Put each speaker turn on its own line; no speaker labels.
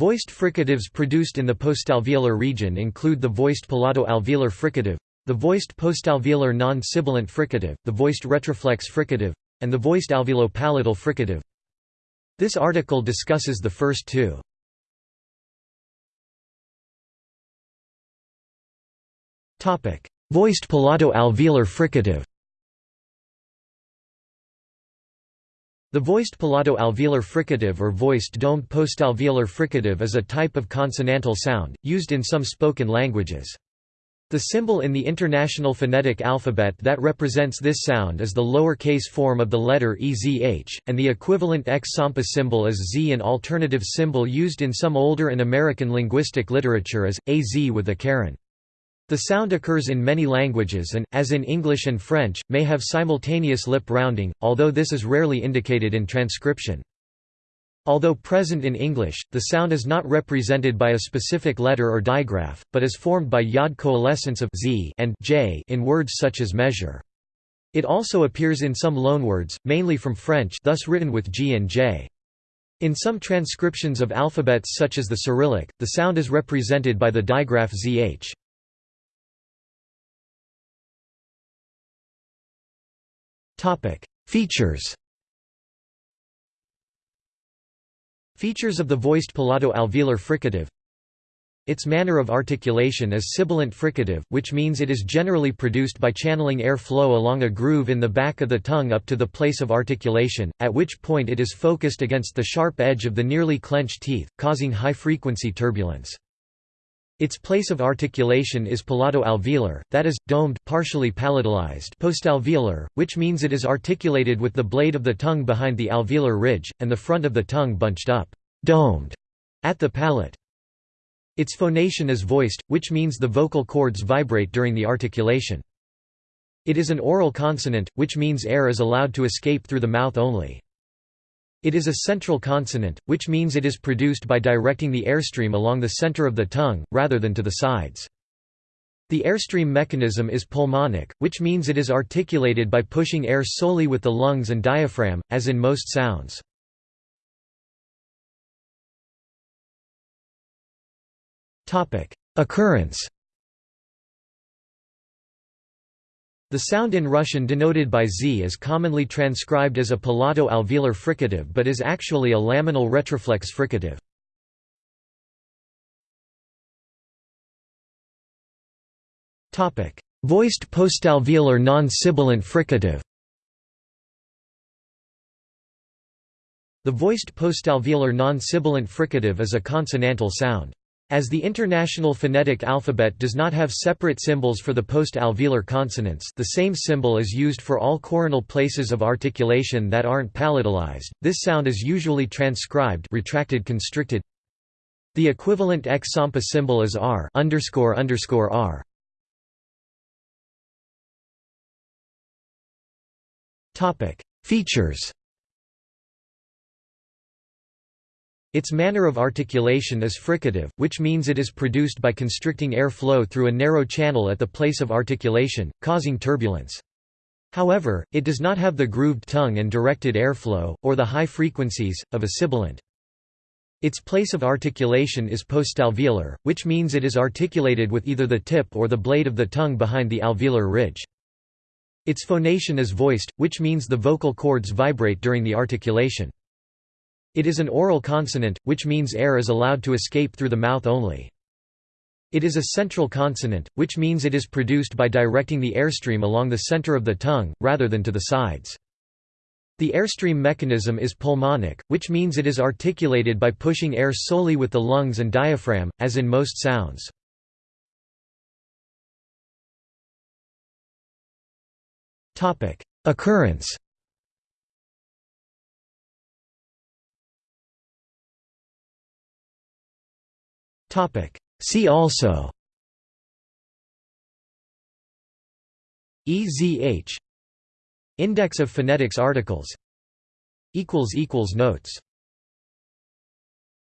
Voiced fricatives produced in the postalveolar region include the voiced palato-alveolar fricative, the voiced postalveolar non-sibilant fricative, the voiced retroflex fricative, and the voiced alveolo-palatal fricative. This article discusses the first two. Voiced palato-alveolar fricative The voiced palato-alveolar fricative or voiced domed postalveolar fricative is a type of consonantal sound, used in some spoken languages. The symbol in the International Phonetic Alphabet that represents this sound is the lowercase form of the letter EZH, and the equivalent X-Sampa symbol is Z. An alternative symbol used in some older and American linguistic literature is, AZ with a caron. The sound occurs in many languages and, as in English and French, may have simultaneous lip rounding, although this is rarely indicated in transcription. Although present in English, the sound is not represented by a specific letter or digraph, but is formed by yod coalescence of z and j in words such as measure. It also appears in some loanwords, mainly from French thus written with g and j. In some transcriptions of alphabets such as the Cyrillic, the sound is represented by the digraph zh. Features Features of the voiced palato-alveolar fricative Its manner of articulation is sibilant fricative, which means it is generally produced by channeling air flow along a groove in the back of the tongue up to the place of articulation, at which point it is focused against the sharp edge of the nearly clenched teeth, causing high-frequency turbulence. Its place of articulation is palato-alveolar, that is, domed partially palatalized postalveolar, which means it is articulated with the blade of the tongue behind the alveolar ridge, and the front of the tongue bunched up domed at the palate. Its phonation is voiced, which means the vocal cords vibrate during the articulation. It is an oral consonant, which means air is allowed to escape through the mouth only. It is a central consonant, which means it is produced by directing the airstream along the center of the tongue, rather than to the sides. The airstream mechanism is pulmonic, which means it is articulated by pushing air solely with the lungs and diaphragm, as in most sounds. Occurrence The sound in Russian denoted by z is commonly transcribed as a palato-alveolar fricative but is actually a laminal retroflex fricative. Voiced postalveolar non-sibilant fricative The voiced postalveolar non-sibilant fricative is a consonantal sound. As the International Phonetic Alphabet does not have separate symbols for the post-alveolar consonants the same symbol is used for all coronal places of articulation that aren't palatalized, this sound is usually transcribed retracted constricted. The equivalent X-Sampa symbol is R underscore underscore R. Features Its manner of articulation is fricative, which means it is produced by constricting air flow through a narrow channel at the place of articulation, causing turbulence. However, it does not have the grooved tongue and directed airflow, or the high frequencies, of a sibilant. Its place of articulation is postalveolar, which means it is articulated with either the tip or the blade of the tongue behind the alveolar ridge. Its phonation is voiced, which means the vocal cords vibrate during the articulation. It is an oral consonant, which means air is allowed to escape through the mouth only. It is a central consonant, which means it is produced by directing the airstream along the center of the tongue, rather than to the sides. The airstream mechanism is pulmonic, which means it is articulated by pushing air solely with the lungs and diaphragm, as in most sounds. Occurrence See also EZH Index of phonetics articles. Notes